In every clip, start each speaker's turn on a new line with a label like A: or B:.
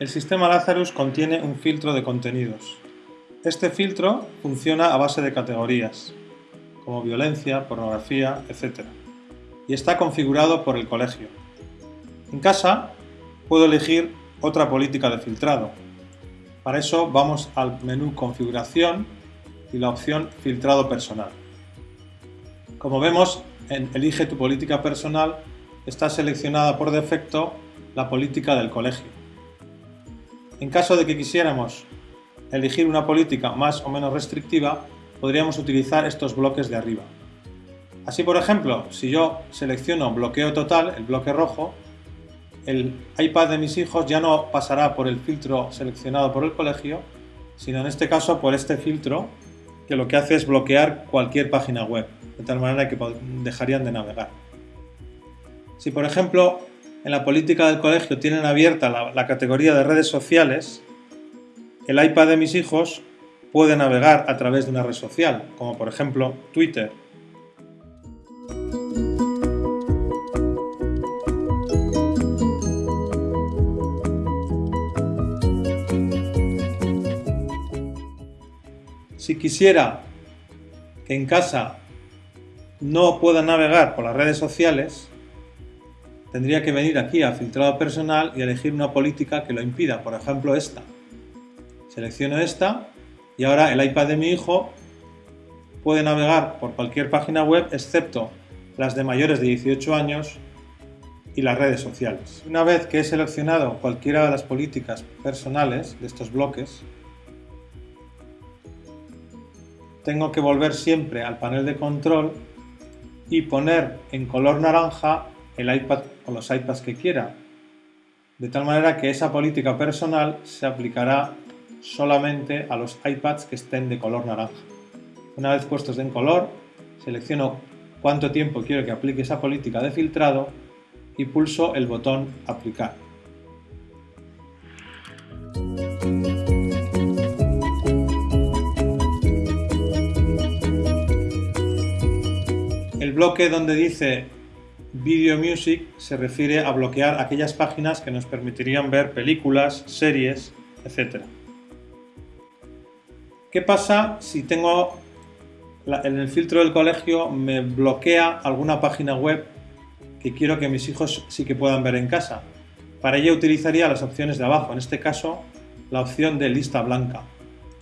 A: El sistema Lazarus contiene un filtro de contenidos. Este filtro funciona a base de categorías, como violencia, pornografía, etc. Y está configurado por el colegio. En casa puedo elegir otra política de filtrado. Para eso vamos al menú Configuración y la opción Filtrado personal. Como vemos, en Elige tu política personal está seleccionada por defecto la política del colegio. En caso de que quisiéramos elegir una política más o menos restrictiva, podríamos utilizar estos bloques de arriba. Así, por ejemplo, si yo selecciono bloqueo total, el bloque rojo, el iPad de mis hijos ya no pasará por el filtro seleccionado por el colegio, sino en este caso por este filtro que lo que hace es bloquear cualquier página web, de tal manera que dejarían de navegar. Si por ejemplo en la política del colegio tienen abierta la, categoría de redes sociales, el iPad de mis hijos puede navegar a través de una red social, como por ejemplo Twitter. Si quisiera que en casa no pueda navegar por las redes sociales, tendría que venir aquí a filtrado personal y elegir una política que lo impida, por ejemplo esta. Selecciono esta y ahora el iPad de mi hijo puede navegar por cualquier página web excepto las de mayores de 18 años y las redes sociales. Una vez que he seleccionado cualquiera de las políticas personales de estos bloques, tengo que volver siempre al panel de control y poner en color naranja el iPad o los iPads que quiera, de tal manera que esa política personal se aplicará solamente a los iPads que estén de color naranja. Una vez puestos en color, selecciono cuánto tiempo quiero que aplique esa política de filtrado y pulso el botón Aplicar. El bloque donde dice Video Music se refiere a bloquear aquellas páginas que nos permitirían ver películas, series, etc. ¿Qué pasa si tengo en el filtro del colegio me bloquea alguna página web que quiero que mis hijos sí que puedan ver en casa? Para ello utilizaría las opciones de abajo, en este caso la opción de lista blanca.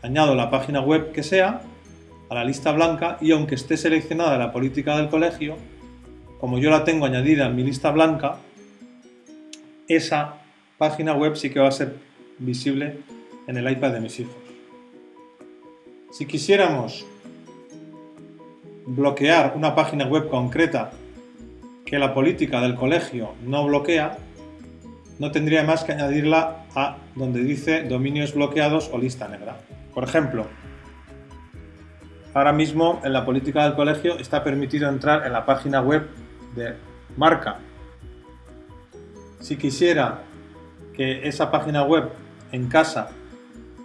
A: Añado la página web que sea a la lista blanca y aunque esté seleccionada la política del colegio, como yo la tengo añadida en mi lista blanca, esa página web sí que va a ser visible en el iPad de mis hijos. Si quisiéramos bloquear una página web concreta que la política del colegio no bloquea, no tendría más que añadirla a donde dice dominios bloqueados o lista negra. Por ejemplo, ahora mismo en la política del colegio está permitido entrar en la página web de marca. Si quisiera que esa página web en casa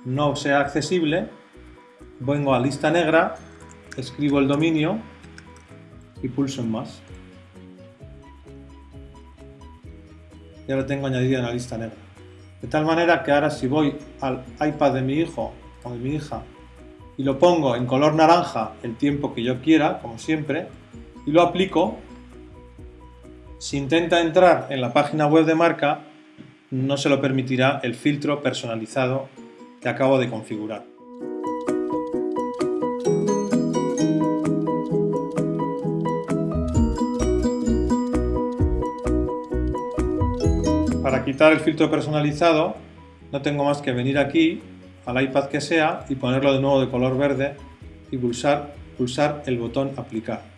A: no sea accesible, vengo a lista negra, escribo el dominio y pulso en más. Ya lo tengo añadido en la lista negra. De tal manera que ahora si voy al iPad de mi hijo o de mi hija y lo pongo en color naranja el tiempo que yo quiera, como siempre, y lo aplico, si intenta entrar en la página web de marca, no se lo permitirá el filtro personalizado que acabo de configurar. Para quitar el filtro personalizado, no tengo más que venir aquí, al iPad que sea, y ponerlo de nuevo de color verde y pulsar, pulsar el botón aplicar.